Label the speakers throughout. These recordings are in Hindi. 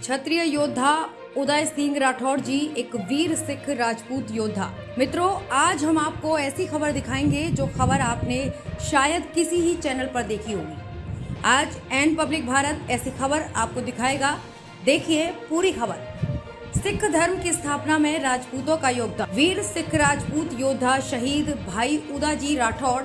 Speaker 1: क्षत्रिय योद्धा उदय सिंह राठौर जी, एक वीर सिख राजपूत योद्धा। मित्रों, आज हम आपको ऐसी खबर दिखाएँगे जो खबर आपने शायद किसी ही चैनल पर देखी होगी। आज एन पब्लिक भारत ऐसी खबर आपको दिखाएगा। देखिए पूरी खबर। सिख धर्म की स्थापना में राजपूतों का योगदान। वीर सिख राजपूत योद्धा शहीद भाई उदा जी राठौड़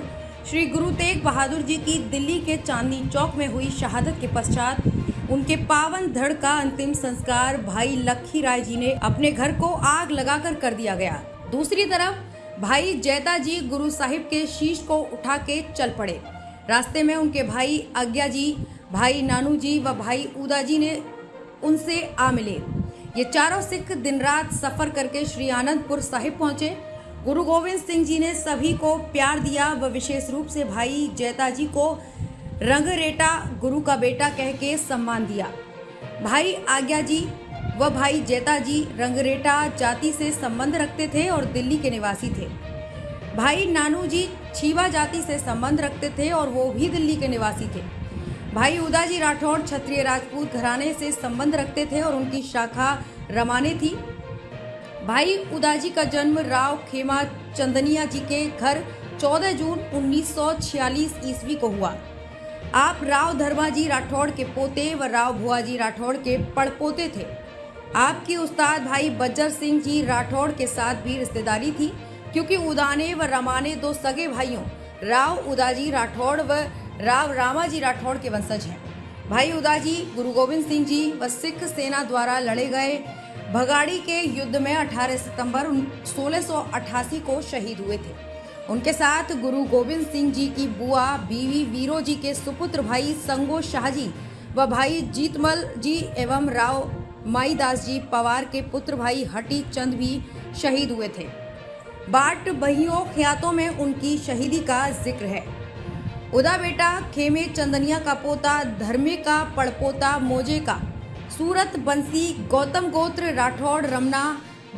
Speaker 1: श्री गुरु तेग बहादुर जी की दिल्ली के चांदनी चौक में हुई शहादत के पश्चात उनके पावन धड़ का अंतिम संस्कार भाई लखी राय जी ने अपने घर को आग लगाकर कर दिया गया। दूसरी तरफ़, भाई जैता जी गुरु साहिब के शीश को उठा के चल पड़े। रास्ते में उनके भाई आज्ञा जी, भाई नानू जी व भाई उदा जी ने उनसे आ मिले। ये चारों सिख दिन रात सफ़र करके श्री आनंदपुर साहिब पहुँचे। गुरु गोविंद सिंह जी ने सभी को प्यार दिया व विशेष रूप से भाई जैता जी को रंग रेटा गुरु का बेटा कह के सम्मान दिया। भाई आज्ञा जी व भाई जैता जी रंगरेटा जाति से संबंध रखते थे और दिल्ली के निवासी थे। भाई नानू जी छीवा जाति से संबंध रखते थे और वो भी दिल्ली के निवासी थे। भाई उदाजी राठौड़ क्षत्रिय राजपूत घराने से संबंध रखते थे और उनकी शाखा रमाने थी। भाई उदाजी का जन्म राव खेमा चंदनिया जी के घर 14 जून 1946 ईस्वी को हुआ। आप राव धर्माजी राठौड़ के पोते व राव भुआजी राठौड़ के पड़पोते थे। आपकी उस्ताद भाई बज्जर सिंह जी राठौड़ के साथ भी रिश्तेदारी थी, क्योंकि उदाने व रमाने दो सगे भाइयों, राव उदाजी राठौड़ व राव रामाजी राठौड़ के वंशज हैं। भाई उदाजी गुरु गोविंद सिंह जी व सिख सेना द्वारा लड़े गए भगाड़ी के युद्ध में 18 सितंबर 1688 को शहीद हुए थे। उनके साथ गुरु गोविंद सिंह जी की बुआ, बीवी वीरो जी के सुपुत्र भाई संगो शाहजी व भाई जीतमल जी एवं राव माईदास जी पवार के पुत्र भाई हटी चंद भी शहीद हुए थे। बाट बहियों ख्यातों में उनकी शहीदी का ज़िक्र है। उदा बेटा खेमे चंदनिया का पोता, धर्मे का पड़पोता मोजे का, सूरत बंसी गौतम गोत्र राठौड़ रमना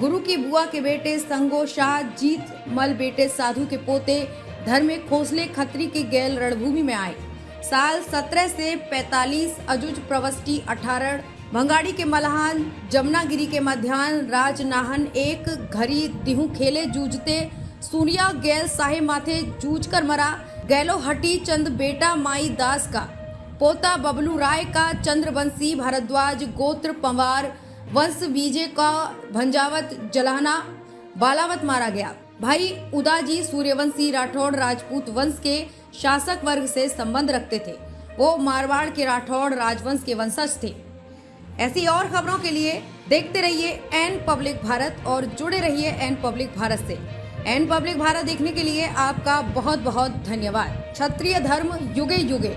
Speaker 1: गुरु की बुआ के बेटे संगो शाह, जीत मल बेटे साधु के पोते, धर्मे खोसले खत्री के गैल रणभूमि में आए। साल 17 से 45 अजुज प्रवस्टी 18 भंगाड़ी के मलहान, जमुनागिरी के मध्यान्ह राजनाहन एक, घरी दिहू खेले जूझते सूर्या गैल साहे माथे जूझ कर मरा, गैलो हटी चंद बेटा माई दास का। पोता बबलू राय का चंद्रवंशी भारद्वाज, गोत्र पंवार वंश बीजे का भंजावत जलाना बालावत मारा गया। भाई उदाजी सूर्यवंशी राठौड़ राजपूत वंश के शासक वर्ग से संबंध रखते थे। वो मारवाड़ के राठौड़ राजवंश के वंशज थे। ऐसी और खबरों के लिए देखते रहिए एन पब्लिक भारत और जुड़े रहिए एन पब्लिक भारत से। एन पब्लिक भारत देखने के लिए आपका बहुत बहुत धन्यवाद। क्षत्रिय धर्म युगे युगे